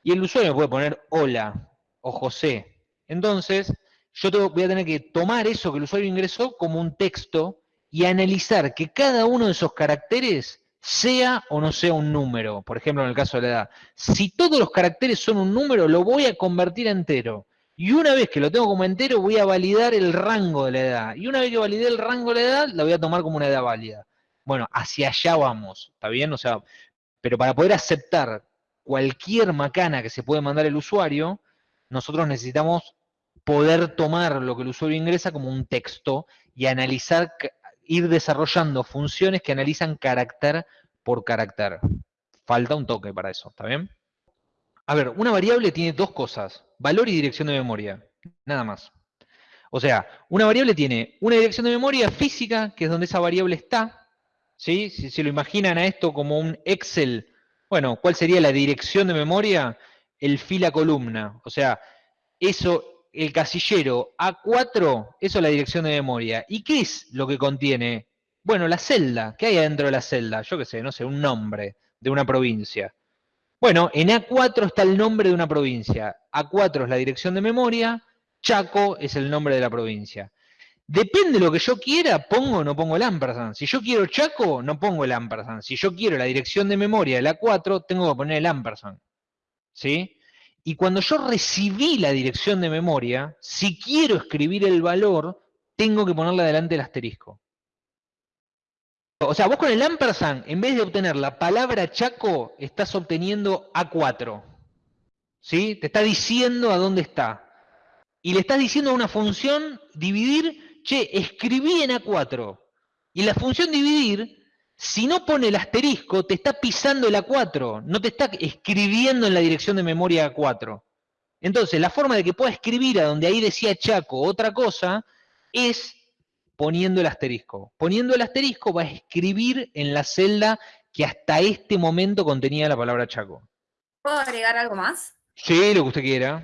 y el usuario me puede poner hola o José. Entonces, yo voy a tener que tomar eso que el usuario ingresó como un texto y analizar que cada uno de esos caracteres sea o no sea un número. Por ejemplo, en el caso de la edad. Si todos los caracteres son un número, lo voy a convertir a entero. Y una vez que lo tengo como entero, voy a validar el rango de la edad. Y una vez que validé el rango de la edad, la voy a tomar como una edad válida. Bueno, hacia allá vamos, ¿está bien? O sea, pero para poder aceptar cualquier macana que se puede mandar el usuario, nosotros necesitamos poder tomar lo que el usuario ingresa como un texto y analizar, ir desarrollando funciones que analizan carácter por carácter. Falta un toque para eso, ¿está bien? A ver, una variable tiene dos cosas, valor y dirección de memoria, nada más. O sea, una variable tiene una dirección de memoria física, que es donde esa variable está, ¿sí? Si se lo imaginan a esto como un Excel, bueno, ¿cuál sería la dirección de memoria? El fila columna, o sea, eso el casillero A4, eso es la dirección de memoria. ¿Y qué es lo que contiene? Bueno, la celda. ¿Qué hay adentro de la celda? Yo qué sé, no sé, un nombre de una provincia. Bueno, en A4 está el nombre de una provincia. A4 es la dirección de memoria, Chaco es el nombre de la provincia. Depende de lo que yo quiera, pongo o no pongo el ampersand. Si yo quiero Chaco, no pongo el ampersand. Si yo quiero la dirección de memoria del A4, tengo que poner el ampersand. ¿Sí? Y cuando yo recibí la dirección de memoria, si quiero escribir el valor, tengo que ponerle adelante el asterisco. O sea, vos con el ampersand, en vez de obtener la palabra Chaco, estás obteniendo A4. ¿Sí? Te está diciendo a dónde está. Y le estás diciendo a una función dividir, che, escribí en A4. Y la función dividir si no pone el asterisco, te está pisando el A4, no te está escribiendo en la dirección de memoria A4. Entonces, la forma de que pueda escribir a donde ahí decía Chaco otra cosa es poniendo el asterisco. Poniendo el asterisco va a escribir en la celda que hasta este momento contenía la palabra Chaco. ¿Puedo agregar algo más? Sí, lo que usted quiera.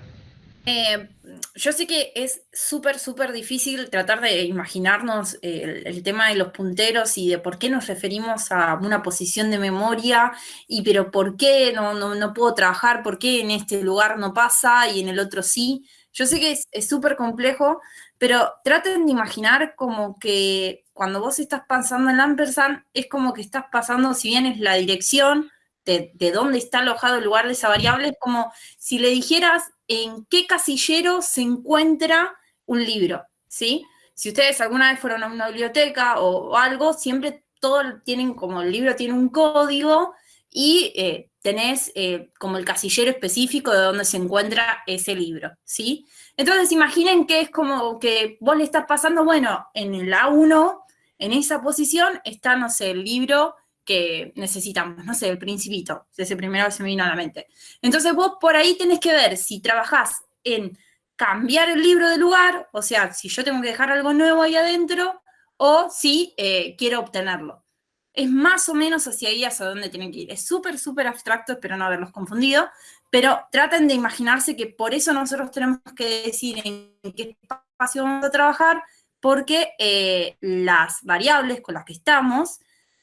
Eh, yo sé que es súper, súper difícil tratar de imaginarnos eh, el, el tema de los punteros y de por qué nos referimos a una posición de memoria y pero por qué no, no, no puedo trabajar, por qué en este lugar no pasa y en el otro sí. Yo sé que es súper complejo, pero traten de imaginar como que cuando vos estás pasando en ampersand, es como que estás pasando, si bien es la dirección de, de dónde está alojado el lugar de esa variable, es como si le dijeras en qué casillero se encuentra un libro, ¿sí? Si ustedes alguna vez fueron a una biblioteca o, algo, siempre todo tienen como el libro tiene un código y eh, tenés eh, como el casillero específico de donde se encuentra ese libro, ¿sí? Entonces imaginen que es como que vos le estás pasando, bueno, en el A1, en esa posición está, no sé, el libro que necesitamos, no sé, el principito, ese primero se me vino a la mente. Entonces vos por ahí tenés que ver si trabajás en cambiar el libro de lugar, o sea, si yo tengo que dejar algo nuevo ahí adentro, o si eh, quiero obtenerlo. Es más o menos hacia ahí, hacia dónde tienen que ir. Es súper, súper abstracto, espero no haberlos confundido, pero traten de imaginarse que por eso nosotros tenemos que decir en qué espacio vamos a trabajar, porque eh, las variables con las que estamos,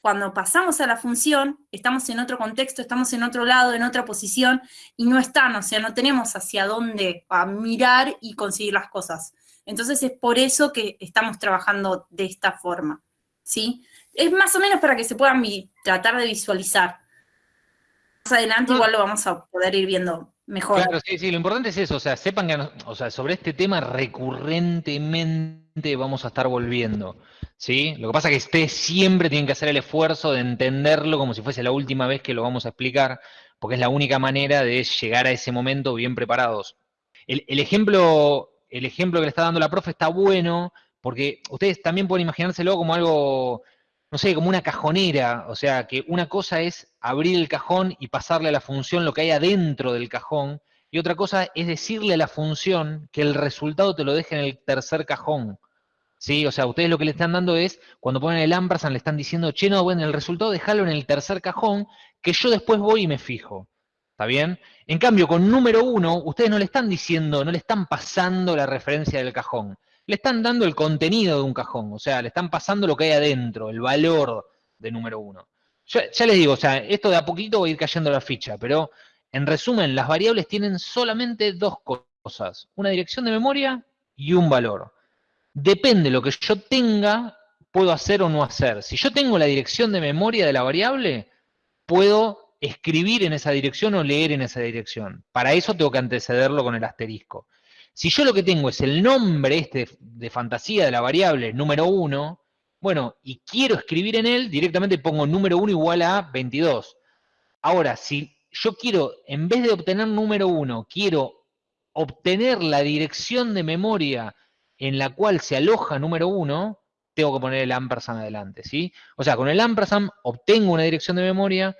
cuando pasamos a la función, estamos en otro contexto, estamos en otro lado, en otra posición, y no están, o sea, no tenemos hacia dónde a mirar y conseguir las cosas. Entonces es por eso que estamos trabajando de esta forma, ¿sí? Es más o menos para que se puedan tratar de visualizar. Más adelante igual lo vamos a poder ir viendo mejor. Claro, sí, sí, lo importante es eso, o sea, sepan que, o sea, sobre este tema recurrentemente vamos a estar volviendo, ¿sí? Lo que pasa es que ustedes siempre tienen que hacer el esfuerzo de entenderlo como si fuese la última vez que lo vamos a explicar, porque es la única manera de llegar a ese momento bien preparados. El ejemplo, el ejemplo que le está dando la profe está bueno, porque ustedes también pueden imaginárselo como algo, no sé, como una cajonera, o sea, que una cosa es abrir el cajón y pasarle a la función lo que hay adentro del cajón, y otra cosa es decirle a la función que el resultado te lo deje en el tercer cajón. ¿Sí? O sea, ustedes lo que le están dando es, cuando ponen el ampersand, le están diciendo, che, no, bueno, el resultado déjalo en el tercer cajón, que yo después voy y me fijo. ¿Está bien? En cambio, con número uno, ustedes no le están diciendo, no le están pasando la referencia del cajón. Le están dando el contenido de un cajón, o sea, le están pasando lo que hay adentro, el valor de número uno. Ya, ya les digo, o sea, esto de a poquito va a ir cayendo la ficha, pero en resumen, las variables tienen solamente dos cosas, una dirección de memoria y un valor. Depende de lo que yo tenga, puedo hacer o no hacer. Si yo tengo la dirección de memoria de la variable, puedo escribir en esa dirección o leer en esa dirección. Para eso tengo que antecederlo con el asterisco. Si yo lo que tengo es el nombre este de fantasía de la variable número 1, bueno, y quiero escribir en él, directamente pongo número 1 igual a 22. Ahora, si yo quiero, en vez de obtener número 1, quiero obtener la dirección de memoria en la cual se aloja número 1, tengo que poner el ampersand adelante, ¿sí? O sea, con el ampersand obtengo una dirección de memoria,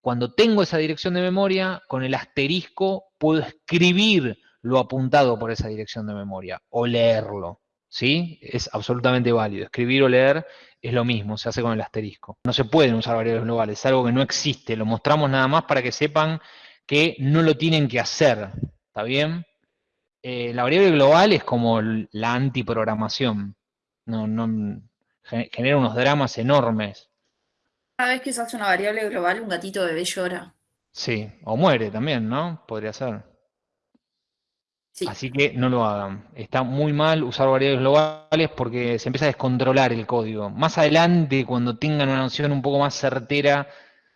cuando tengo esa dirección de memoria, con el asterisco puedo escribir lo apuntado por esa dirección de memoria o leerlo, ¿sí? Es absolutamente válido. Escribir o leer es lo mismo, se hace con el asterisco. No se pueden usar variables globales, es algo que no existe. Lo mostramos nada más para que sepan que no lo tienen que hacer, ¿está bien? Eh, la variable global es como la antiprogramación. No, no, gen- genera unos dramas enormes. Cada vez que usas una variable global, un gatito bebé llora. Sí, o muere también, ¿no? Podría ser. Sí. Así que no lo hagan. Está muy mal usar variables globales porque se empieza a descontrolar el código. Más adelante, cuando tengan una noción un poco más certera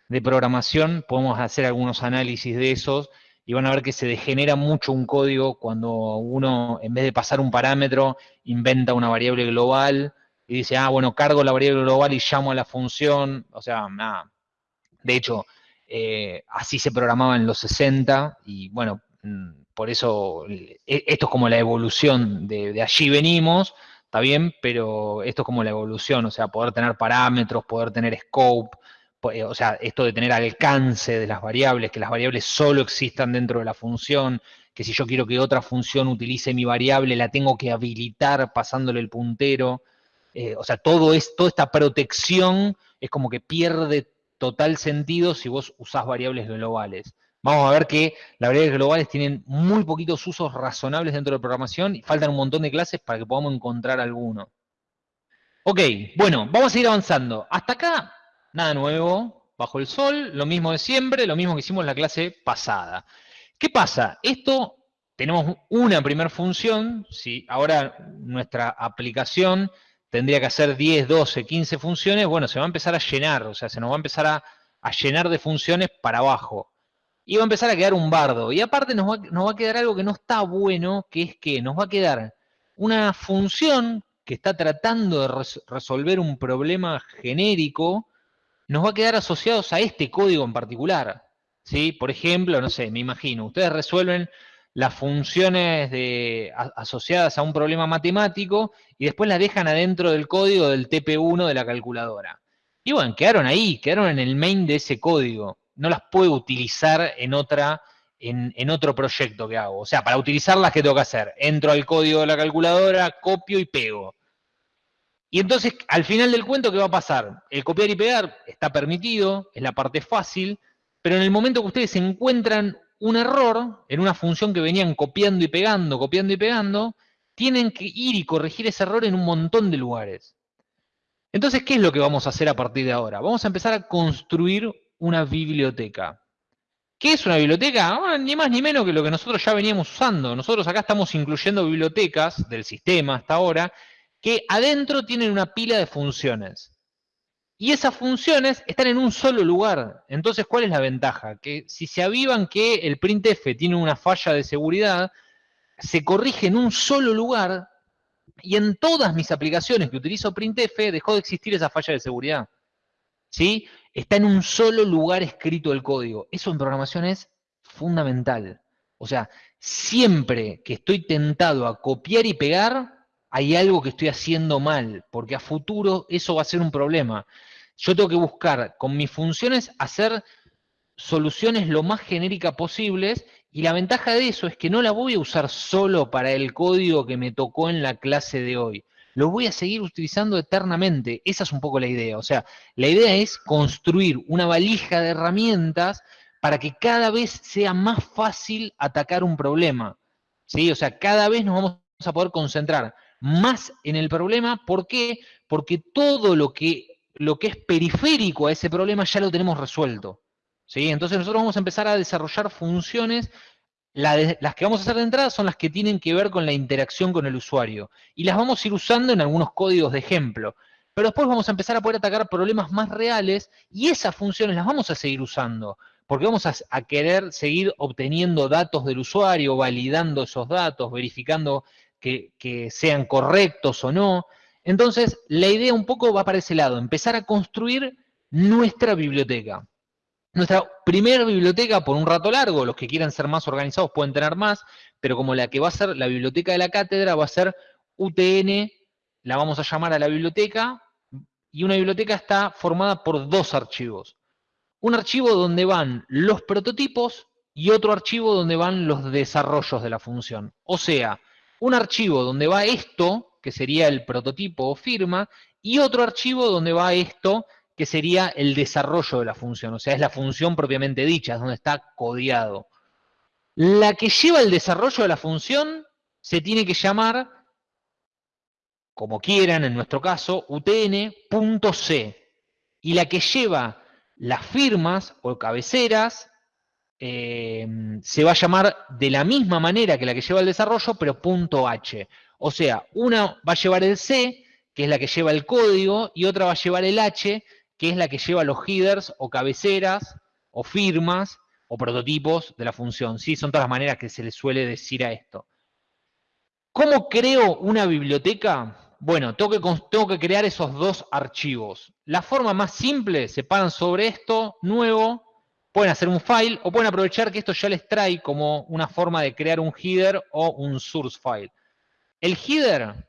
de programación, podemos hacer algunos análisis de esos y van a ver que se degenera mucho un código cuando uno, en vez de pasar un parámetro, inventa una variable global y dice, ah, bueno, cargo la variable global y llamo a la función. O sea, nada. De hecho, eh, así se programaba en los 60 y bueno, mm, por eso e- esto es como la evolución de, de allí venimos, está bien, pero esto es como la evolución, o sea, poder tener parámetros, poder tener scope, eh, o sea, esto de tener alcance de las variables, que las variables solo existan dentro de la función, que si yo quiero que otra función utilice mi variable, la tengo que habilitar pasándole el puntero. eh, o sea, todo es, toda esta protección es como que pierde total sentido si vos usás variables globales. Vamos a ver que las variables globales tienen muy poquitos usos razonables dentro de programación y faltan un montón de clases para que podamos encontrar alguno. Ok, bueno, vamos a seguir avanzando. Hasta acá, nada nuevo, bajo el sol, lo mismo de siempre, lo mismo que hicimos en la clase pasada. ¿Qué pasa? Esto, tenemos una primera función, si ahora nuestra aplicación tendría que hacer 10, 12, 15 funciones, bueno, se va a empezar a llenar, o sea, se nos va a empezar a, llenar de funciones para abajo. Y va a empezar a quedar un bardo. Y aparte nos va, a quedar algo que no está bueno, que es que nos va a quedar una función que está tratando de resolver un problema genérico, nos va a quedar asociados a este código en particular. ¿sí? Por ejemplo, no sé, me imagino, ustedes resuelven las funciones asociadas a un problema matemático y después las dejan adentro del código del TP1 de la calculadora. Y bueno, quedaron ahí, quedaron en el main de ese código. No las puedo utilizar en, otra, en, en otro proyecto que hago. O sea, para utilizarlas, ¿qué tengo que hacer? Entro al código de la calculadora, copio y pego. Y entonces, al final del cuento, ¿qué va a pasar? El copiar y pegar está permitido, es la parte fácil, pero en el momento que ustedes encuentran un error en una función que venían copiando y pegando, copiando y pegando, tienen que ir y corregir ese error en un montón de lugares. Entonces, ¿qué es lo que vamos a hacer a partir de ahora? Vamos a empezar a construir una biblioteca. ¿Qué es una biblioteca? Ah, ni más ni menos que lo que nosotros ya veníamos usando. Nosotros acá estamos incluyendo bibliotecas del sistema hasta ahora, que adentro tienen una pila de funciones. Y esas funciones están en un solo lugar. Entonces, ¿cuál es la ventaja? Que si se avivan que el printf tiene una falla de seguridad, se corrige en un solo lugar y en todas mis aplicaciones que utilizo printf dejó de existir esa falla de seguridad. ¿Sí? Está en un solo lugar escrito el código. Eso en programación es fundamental. O sea, siempre que estoy tentado a copiar y pegar, hay algo que estoy haciendo mal, porque a futuro eso va a ser un problema yo tengo que buscar con mis funciones hacer soluciones lo más genéricas posibles y la ventaja de eso es que no la voy a usar solo para el código que me tocó en la clase de hoy. Lo voy a seguir utilizando eternamente. Esa es un poco la idea. O sea, la idea es construir una valija de herramientas para que cada vez sea más fácil atacar un problema. ¿Sí? O sea, cada vez nos vamos a poder concentrar más en el problema. ¿Por qué? Porque todo lo que lo que es periférico a ese problema ya lo tenemos resuelto. ¿sí? Entonces nosotros vamos a empezar a desarrollar funciones, las que vamos a hacer de entrada son las que tienen que ver con la interacción con el usuario, y las vamos a ir usando en algunos códigos de ejemplo. Pero después vamos a empezar a poder atacar problemas más reales, y esas funciones las vamos a seguir usando, porque vamos a, querer seguir obteniendo datos del usuario, validando esos datos, verificando que sean correctos o no, entonces, la idea un poco va para ese lado, empezar a construir nuestra biblioteca. Nuestra primera biblioteca por un rato largo, los que quieran ser más organizados pueden tener más, pero como la que va a ser la biblioteca de la cátedra va a ser UTN, la vamos a llamar a la biblioteca, y una biblioteca está formada por dos archivos. Un archivo donde van los prototipos y otro archivo donde van los desarrollos de la función. O sea, un archivo donde va esto, que sería el prototipo o firma, y otro archivo donde va esto, que sería el desarrollo de la función, o sea, es la función propiamente dicha, es donde está codiado. La que lleva el desarrollo de la función se tiene que llamar, como quieran, en nuestro caso, utn.c. Y la que lleva las firmas o cabeceras eh, se va a llamar de la misma manera que la que lleva el desarrollo, pero .h. O sea, una va a llevar el C, que es la que lleva el código, y otra va a llevar el H, que es la que lleva los headers o cabeceras o firmas o prototipos de la función. ¿sí? Son todas las maneras que se le suele decir a esto. ¿Cómo creo una biblioteca? Bueno, tengo que, tengo que crear esos dos archivos. La forma más simple, se paran sobre esto, nuevo, pueden hacer un file o pueden aprovechar que esto ya les trae como una forma de crear un header o un source file. El header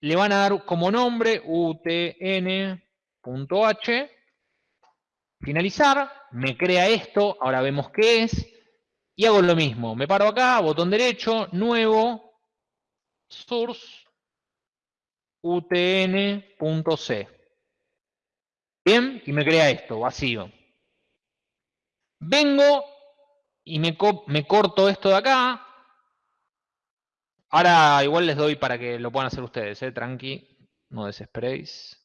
le van a dar como nombre utn.h, finalizar, me crea esto, ahora vemos qué es, y hago lo mismo. Me paro acá, botón derecho, nuevo, source, utn.c. Bien, y me crea esto, vacío. Vengo y me, me corto esto de acá. Ahora igual les doy para que lo puedan hacer ustedes, ¿eh? tranqui, no desesperéis.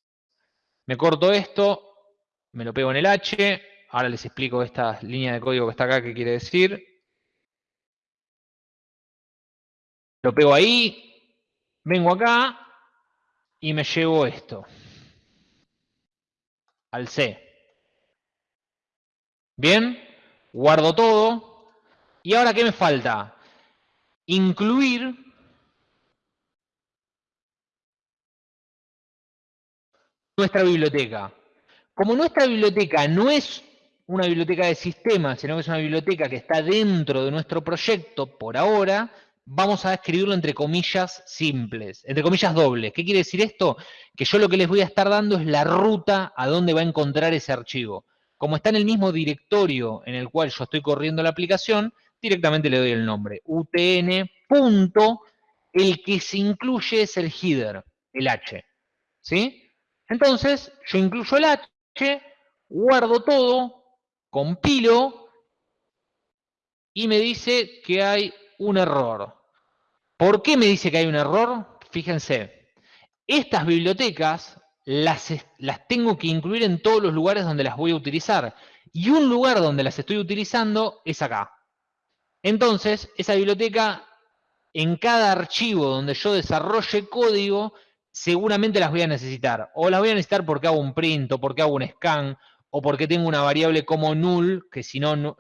Me corto esto, me lo pego en el H, ahora les explico esta línea de código que está acá, qué quiere decir. Lo pego ahí, vengo acá y me llevo esto al C. Bien, guardo todo. ¿Y ahora qué me falta? Incluir nuestra biblioteca. Como nuestra biblioteca no es una biblioteca de sistemas, sino que es una biblioteca que está dentro de nuestro proyecto por ahora, vamos a escribirlo entre comillas simples, entre comillas dobles. ¿Qué quiere decir esto? Que yo lo que les voy a estar dando es la ruta a dónde va a encontrar ese archivo. Como está en el mismo directorio en el cual yo estoy corriendo la aplicación, directamente le doy el nombre. utn. el que se incluye es el header, el h. ¿Sí? Entonces, yo incluyo el h, guardo todo, compilo, y me dice que hay un error. ¿Por qué me dice que hay un error? Fíjense, estas bibliotecas las, las tengo que incluir en todos los lugares donde las voy a utilizar. Y un lugar donde las estoy utilizando es acá. Entonces, esa biblioteca, en cada archivo donde yo desarrolle código, seguramente las voy a necesitar. O las voy a necesitar porque hago un print, o porque hago un scan, o porque tengo una variable como null, que si no,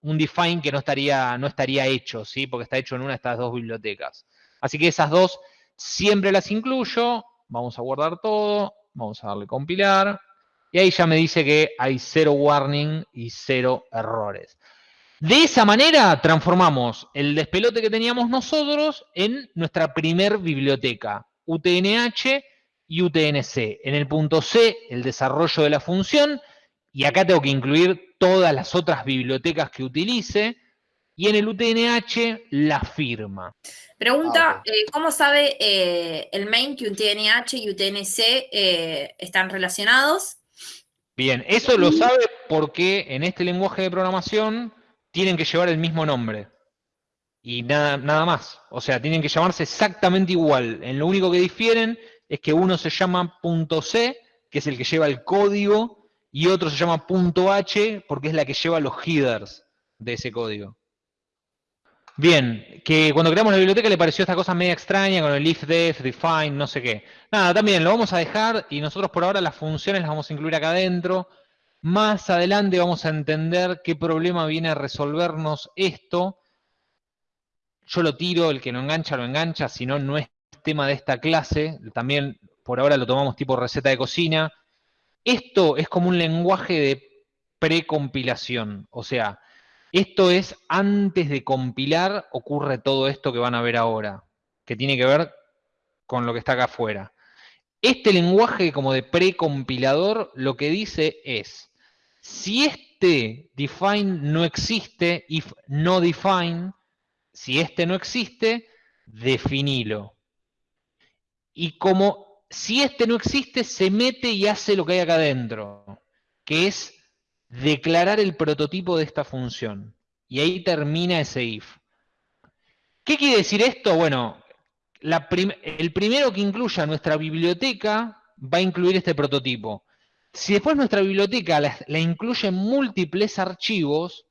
un define que no estaría, no estaría hecho, ¿sí? porque está hecho en una de estas dos bibliotecas. Así que esas dos siempre las incluyo. Vamos a guardar todo. Vamos a darle compilar. Y ahí ya me dice que hay cero warning y cero errores. De esa manera transformamos el despelote que teníamos nosotros en nuestra primer biblioteca, UTNH y UTNC. En el punto C, el desarrollo de la función, y acá tengo que incluir todas las otras bibliotecas que utilice, y en el UTNH la firma. Pregunta, ah, eh, ¿cómo sabe eh, el main que UTNH y UTNC eh, están relacionados? Bien, eso lo sabe porque en este lenguaje de programación tienen que llevar el mismo nombre. Y nada, nada más. O sea, tienen que llamarse exactamente igual. En lo único que difieren es que uno se llama .c, que es el que lleva el código y otro se llama .h porque es la que lleva los headers de ese código. Bien, que cuando creamos la biblioteca le pareció esta cosa media extraña con el if, def, define, no sé qué. Nada, también lo vamos a dejar y nosotros por ahora las funciones las vamos a incluir acá adentro. Más adelante vamos a entender qué problema viene a resolvernos esto. Yo lo tiro, el que no engancha, lo engancha, si no, no es tema de esta clase. También por ahora lo tomamos tipo receta de cocina. Esto es como un lenguaje de precompilación, o sea, esto es antes de compilar ocurre todo esto que van a ver ahora, que tiene que ver con lo que está acá afuera. Este lenguaje como de precompilador lo que dice es, si este define no existe, if no define, si este no existe, definilo. Y como si este no existe, se mete y hace lo que hay acá adentro, que es declarar el prototipo de esta función. Y ahí termina ese if. ¿Qué quiere decir esto? Bueno, el primero que incluya nuestra biblioteca va a incluir este prototipo. Si después nuestra biblioteca la, la incluye en múltiples archivos,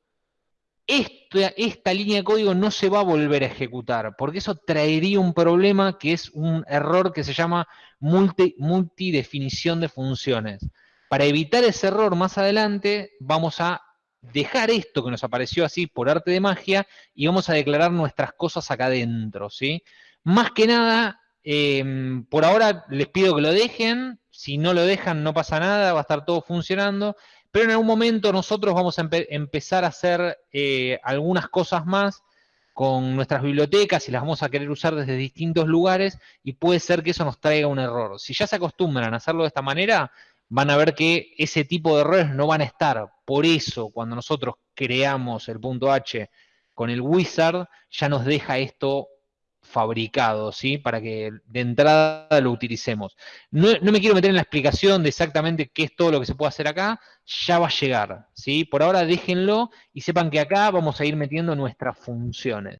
esta, línea de código no se va a volver a ejecutar, porque eso traería un problema que es un error que se llama multi, multidefinición de funciones. Para evitar ese error más adelante, vamos a dejar esto que nos apareció así por arte de magia y vamos a declarar nuestras cosas acá adentro, ¿sí? Más que nada, em, por ahora les pido que lo dejen, si no lo dejan no pasa nada, va a estar todo funcionando, pero en algún momento nosotros vamos a empezar a hacer eh, algunas cosas más con nuestras bibliotecas y las vamos a querer usar desde distintos lugares y puede ser que eso nos traiga un error. Si ya se acostumbran a hacerlo de esta manera, van a ver que ese tipo de errores no van a estar. Por eso, cuando nosotros creamos el punto H con el wizard, ya nos deja esto fabricado, ¿sí? Para que de entrada lo utilicemos. No, no, me quiero meter en la explicación de exactamente qué es todo lo que se puede hacer acá, ya va a llegar, ¿sí? Por ahora déjenlo y sepan que acá vamos a ir metiendo nuestras funciones.